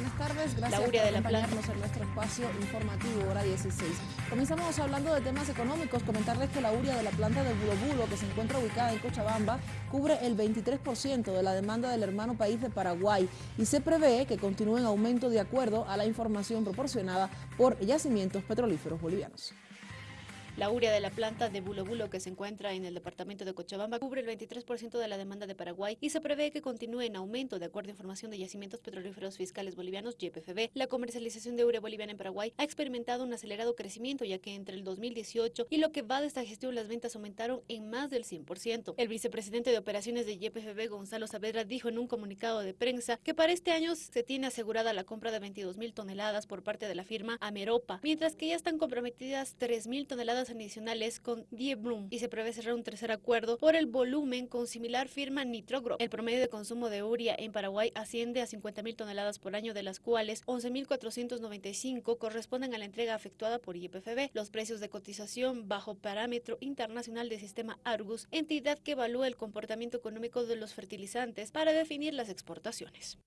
buenas tardes. Gracias por acompañarnos en nuestro espacio informativo, hora 16. Comenzamos hablando de temas económicos. Comentarles que la uria de la planta de Bulo que se encuentra ubicada en Cochabamba, cubre el 23% de la demanda del hermano país de Paraguay y se prevé que continúe en aumento de acuerdo a la información proporcionada por yacimientos petrolíferos bolivianos. La urea de la planta de Bulo Bulo que se encuentra en el departamento de Cochabamba cubre el 23% de la demanda de Paraguay y se prevé que continúe en aumento de acuerdo a información de yacimientos petrolíferos fiscales bolivianos YPFB. La comercialización de urea boliviana en Paraguay ha experimentado un acelerado crecimiento ya que entre el 2018 y lo que va de esta gestión las ventas aumentaron en más del 100%. El vicepresidente de operaciones de YPFB, Gonzalo Saavedra, dijo en un comunicado de prensa que para este año se tiene asegurada la compra de 22 mil toneladas por parte de la firma Ameropa, mientras que ya están comprometidas 3 mil toneladas adicionales con Die Bloom y se prevé cerrar un tercer acuerdo por el volumen con similar firma Nitrogro. El promedio de consumo de uria en Paraguay asciende a 50.000 toneladas por año, de las cuales 11.495 corresponden a la entrega efectuada por IPFB. Los precios de cotización bajo parámetro internacional del sistema Argus, entidad que evalúa el comportamiento económico de los fertilizantes para definir las exportaciones.